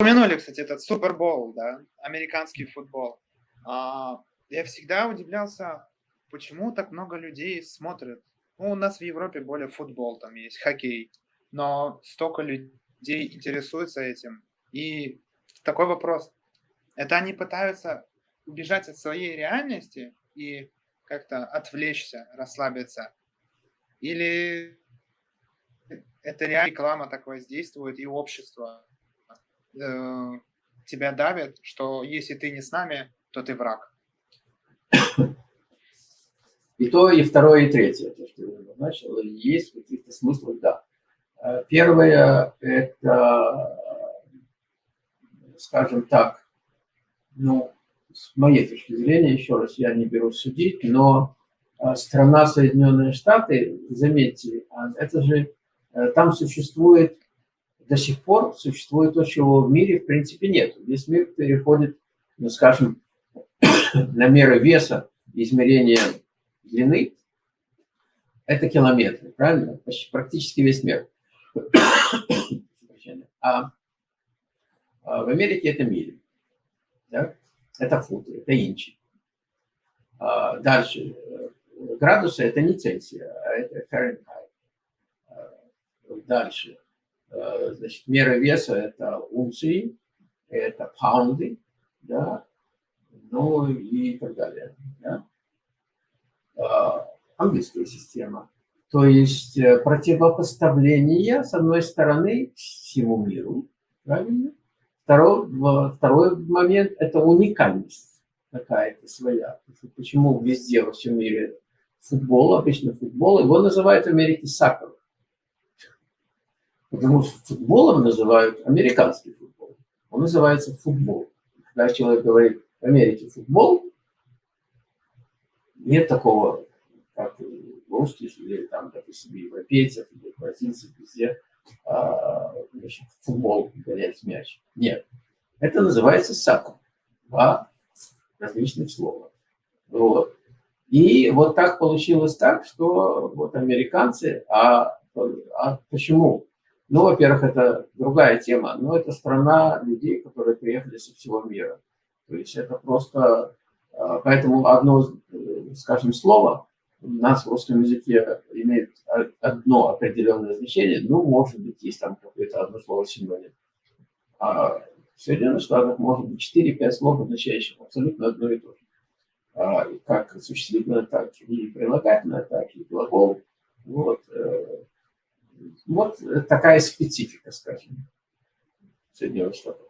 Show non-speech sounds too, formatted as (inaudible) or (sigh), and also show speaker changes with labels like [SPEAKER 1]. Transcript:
[SPEAKER 1] упомянули, кстати, этот Супербол, да, американский футбол. А, я всегда удивлялся, почему так много людей смотрят. Ну, у нас в Европе более футбол, там есть хоккей, но столько людей интересуются этим. И такой вопрос. Это они пытаются убежать от своей реальности и как-то отвлечься, расслабиться? Или это реально реклама так воздействует, и общество э, тебя давит, что если ты не с нами, то ты враг?
[SPEAKER 2] И то, и второе, и третье, то, что я начал, есть в каких-то смыслах, да. Э, первое – это, скажем так, ну, с моей точки зрения, еще раз, я не беру судить, но э, страна Соединенные Штаты, заметьте, а, это же, э, там существует, до сих пор существует то, чего в мире в принципе нет. Весь мир переходит, ну, скажем, (coughs) на меры веса, измерения длины, это километры, правильно? Почти, практически весь мир. (coughs) А, а в Америке это мили. Да? Это футы, это инчи. А дальше. Градусы – это не Цельсия, а это Фahrenheit. А дальше. А, значит, мера веса – это унции, это паунды, да, ну и так далее. Да? А, английская система. То есть э, противопоставление, с одной стороны, всему миру, правильно? Второй, второй момент – это уникальность какая-то своя. Почему везде во всем мире футбол, обычно футбол, его называют в Америке сакер. Потому что футболом называют американский футбол. Он называется футбол. Когда человек говорит в Америке футбол, нет такого, как в русских или там, допустим, европейцев, или бразильцев, везде а, значит, футбол, гонять мяч. Нет. Это называется саку. Два различных слова. Вот. И вот так получилось так, что вот американцы, а, а почему? Ну, во-первых, это другая тема, но это страна людей, которые приехали со всего мира. То есть это просто... А, поэтому одно, э, скажем, слово у нас в русском языке имеет одно определенное значение, ну, может быть, есть там какое-то одно слово синоним. А в Соединенных Штатах может быть 4-5 слов, означающих абсолютно одно и то же. А, как существительное, так и прилагательное, так и глагол. Вот, э, вот такая специфика, скажем, Соединенных Штатов.